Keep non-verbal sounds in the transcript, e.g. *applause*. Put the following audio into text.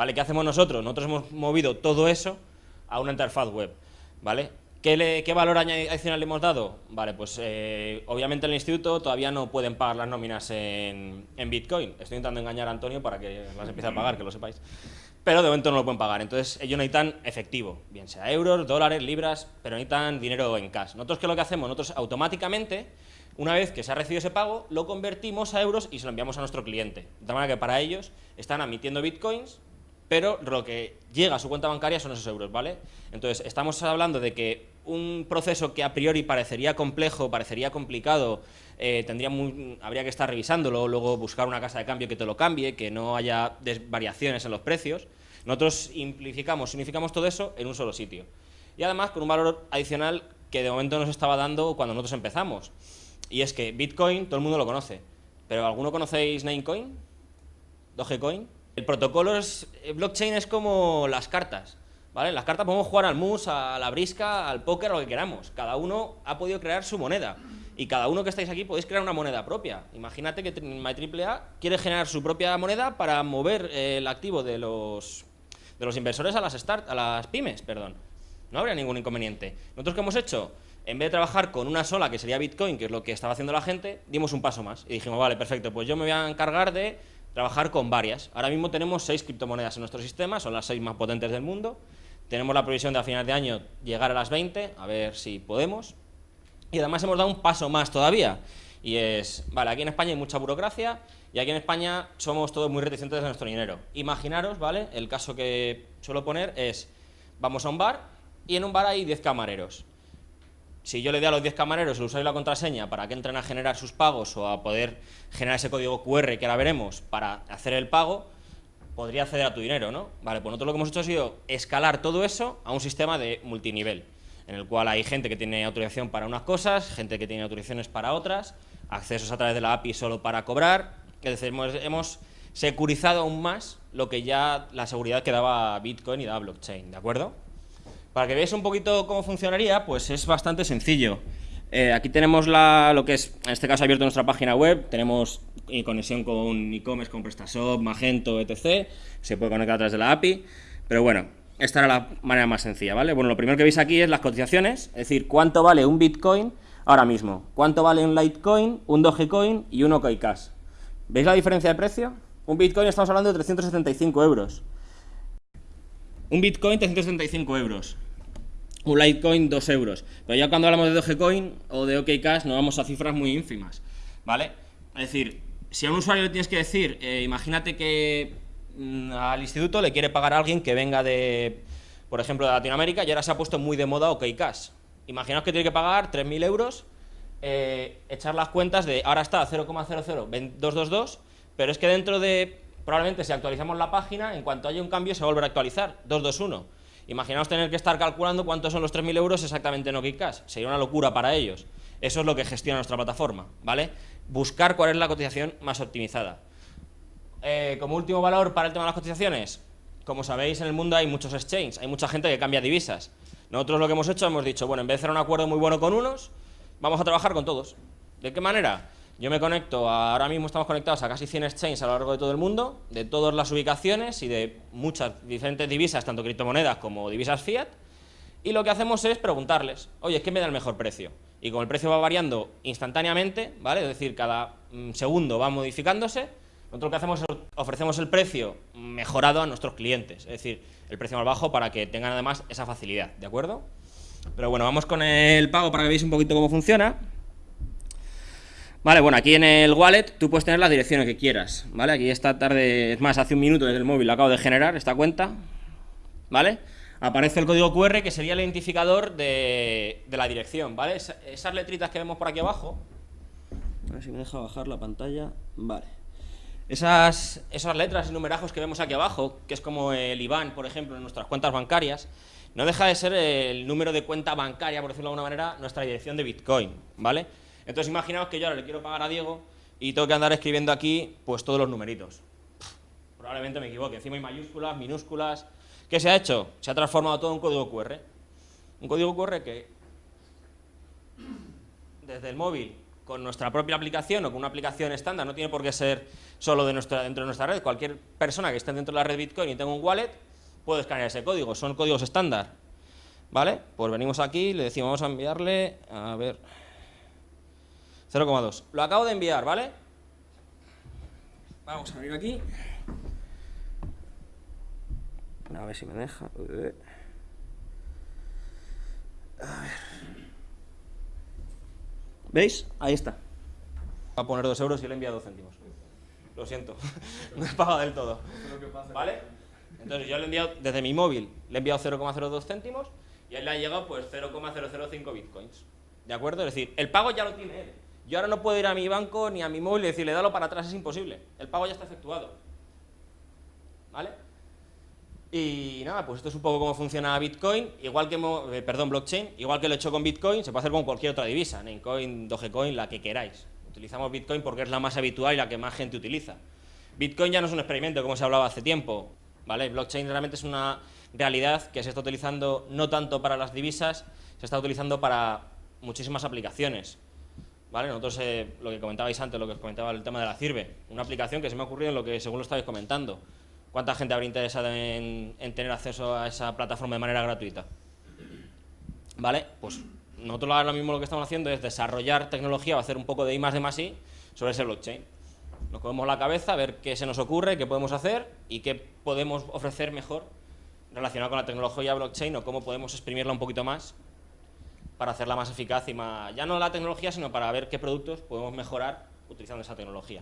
¿Vale? ¿Qué hacemos nosotros? Nosotros hemos movido todo eso a una interfaz web, ¿vale? ¿Qué, valor adicional le hemos dado? Vale, pues eh, obviamente en el instituto todavía no pueden pagar las nóminas en, Bitcoin. Estoy intentando engañar a Antonio para que las empiece a pagar, que lo sepáis. Pero de momento no lo pueden pagar. Entonces ellos necesitan efectivo, bien sea euros, dólares, libras, pero necesitan dinero en cash. Nosotros, ¿qué es lo que hacemos? Nosotros automáticamente, una vez que se ha recibido ese pago, lo convertimos a euros y se lo enviamos a nuestro cliente. De tal manera que para ellos están admitiendo Bitcoins pero lo que llega a su cuenta bancaria son esos euros, ¿vale? Entonces, estamos hablando de que un proceso que a priori parecería complejo, parecería complicado, eh, tendría habría que estar revisándolo, luego buscar una casa de cambio que te lo cambie, que no haya variaciones en los precios. Nosotros simplificamos, significamos todo eso en un solo sitio. Y además con un valor adicional que de momento nos estaba dando cuando nosotros empezamos. Y es que Bitcoin todo el mundo lo conoce, pero ¿alguno conocéis Namecoin? ¿Dogecoin? El protocolo es, blockchain es como las cartas, ¿vale? Las cartas podemos jugar al mus, a la brisca, al póker, lo que queramos. Cada uno ha podido crear su moneda. Y cada uno que estáis aquí podéis crear una moneda propia. Imagínate que MyAAA quiere generar su propia moneda para mover eh, el activo de los, de los inversores a las, start, a las pymes, perdón. No habría ningún inconveniente. ¿Nosotros qué hemos hecho? En vez de trabajar con una sola, que sería Bitcoin, que es lo que estaba haciendo la gente, dimos un paso más. Y dijimos, vale, perfecto, pues yo me voy a encargar de trabajar con varias. Ahora mismo tenemos seis criptomonedas en nuestro sistema, son las seis más potentes del mundo. Tenemos la previsión de a final de año llegar a las 20, a ver si podemos. Y además hemos dado un paso más todavía. Y es, vale, aquí en España hay mucha burocracia y aquí en España somos todos muy reticentes de nuestro dinero. Imaginaros, ¿vale? El caso que suelo poner es, vamos a un bar y en un bar hay 10 camareros si yo le doy a los 10 camareros el usuario y la contraseña para que entren a generar sus pagos o a poder generar ese código QR que ahora veremos para hacer el pago, podría acceder a tu dinero, ¿no? Vale, pues nosotros lo que hemos hecho ha sido escalar todo eso a un sistema de multinivel, en el cual hay gente que tiene autorización para unas cosas, gente que tiene autorizaciones para otras, accesos a través de la API solo para cobrar, es decir, hemos, hemos securizado aún más lo que ya la seguridad que daba Bitcoin y daba blockchain, ¿de acuerdo? Para que veáis un poquito cómo funcionaría, pues es bastante sencillo. Eh, aquí tenemos la, lo que es, en este caso abierto nuestra página web, tenemos conexión con e-commerce, con PrestaShop, Magento, etc. Se puede conectar a través de la API, pero bueno, esta era la manera más sencilla, ¿vale? Bueno, lo primero que veis aquí es las cotizaciones, es decir, cuánto vale un Bitcoin ahora mismo, cuánto vale un Litecoin, un Dogecoin y un OKCash. ¿Veis la diferencia de precio? Un Bitcoin estamos hablando de 375 euros. Un Bitcoin 375 euros. Un Litecoin 2 euros. Pero ya cuando hablamos de Dogecoin o de OKCash nos vamos a cifras muy ínfimas. ¿Vale? Es decir, si a un usuario le tienes que decir, eh, imagínate que mm, al instituto le quiere pagar a alguien que venga de, por ejemplo, de Latinoamérica y ahora se ha puesto muy de moda OKCash. Imaginaos que tiene que pagar 3.000 euros, eh, echar las cuentas de ahora está 0,00222, pero es que dentro de probablemente si actualizamos la página, en cuanto haya un cambio se va a actualizar, 221. Imaginaos tener que estar calculando cuántos son los 3.000 euros exactamente en OKCash, sería una locura para ellos. Eso es lo que gestiona nuestra plataforma, ¿vale? Buscar cuál es la cotización más optimizada. Eh, como último valor para el tema de las cotizaciones, como sabéis en el mundo hay muchos exchanges, hay mucha gente que cambia divisas. Nosotros lo que hemos hecho, hemos dicho, bueno, en vez de hacer un acuerdo muy bueno con unos, vamos a trabajar con todos. ¿De qué manera? Yo me conecto, ahora mismo estamos conectados a casi 100 exchanges a lo largo de todo el mundo, de todas las ubicaciones y de muchas diferentes divisas, tanto criptomonedas como divisas fiat, y lo que hacemos es preguntarles, oye, ¿qué me da el mejor precio? Y como el precio va variando instantáneamente, ¿vale? Es decir, cada mm, segundo va modificándose, nosotros lo que hacemos es ofrecemos el precio mejorado a nuestros clientes, es decir, el precio más bajo para que tengan además esa facilidad, ¿de acuerdo? Pero bueno, vamos con el pago para que veáis un poquito cómo funciona. Vale, bueno, aquí en el wallet tú puedes tener las direcciones que quieras, ¿vale? Aquí esta tarde, es más, hace un minuto desde el móvil acabo de generar esta cuenta, ¿vale? Aparece el código QR que sería el identificador de, la dirección, ¿vale? esas letritas que vemos por aquí abajo, a ver si me deja bajar la pantalla, vale. Esas, esas letras y numerajos que vemos aquí abajo, que es como el IBAN, por ejemplo, en nuestras cuentas bancarias, no deja de ser el número de cuenta bancaria, por decirlo de alguna manera, nuestra dirección de Bitcoin, ¿vale? Entonces imaginaos que yo ahora le quiero pagar a Diego y tengo que andar escribiendo aquí pues todos los numeritos. Probablemente me equivoque, encima hay mayúsculas, minúsculas. ¿Qué se ha hecho? Se ha transformado todo en código QR. Un código QR que desde el móvil con nuestra propia aplicación o con una aplicación estándar, no tiene por qué ser solo de dentro de nuestra red, cualquier persona que esté dentro de la red Bitcoin y tenga un wallet puede escanear ese código, son códigos estándar. ¿Vale? Pues venimos aquí, le decimos, vamos a enviarle, a ver, 0,2. Lo acabo de enviar, ¿vale? Vamos a abrir aquí. A ver si me deja. A ver. ¿Veis? Ahí está. Va a poner 2 euros y le he enviado 2 céntimos. Lo siento, *laughs* no he pagado del todo. ¿Vale? Entonces yo le he enviado desde mi móvil, le he enviado 0,02 céntimos y él le ha llegado pues 0,005 bitcoins. ¿De acuerdo? Es decir, el pago ya lo tiene él. Yo ahora no puedo ir a mi banco ni a mi móvil y decirle, dalo para atrás, es imposible. El pago ya está efectuado. ¿Vale? Y nada, pues esto es un poco cómo funciona Bitcoin, igual que, eh, perdón, blockchain, igual que lo he hecho con Bitcoin, se puede hacer con cualquier otra divisa, Namecoin, Dogecoin, la que queráis. Utilizamos Bitcoin porque es la más habitual y la que más gente utiliza. Bitcoin ya no es un experimento, como se hablaba hace tiempo, ¿vale? Blockchain realmente es una realidad que se está utilizando no tanto para las divisas, se está utilizando para muchísimas aplicaciones. ¿Vale? Nosotros, eh, lo que comentabais antes, lo que os comentaba el tema de la CIRBE, una aplicación que se me ha ocurrido en lo que según lo estabais comentando. ¿Cuánta gente habría interesado en, tener acceso a esa plataforma de manera gratuita? ¿Vale? Pues nosotros ahora mismo lo que estamos haciendo es desarrollar tecnología o hacer un poco de I más de más I sobre ese blockchain. Nos comemos la cabeza, a ver qué se nos ocurre, qué podemos hacer y qué podemos ofrecer mejor relacionado con la tecnología blockchain o cómo podemos exprimirla un poquito más para hacerla más eficaz y más, ya no la tecnología, sino para ver qué productos podemos mejorar utilizando esa tecnología.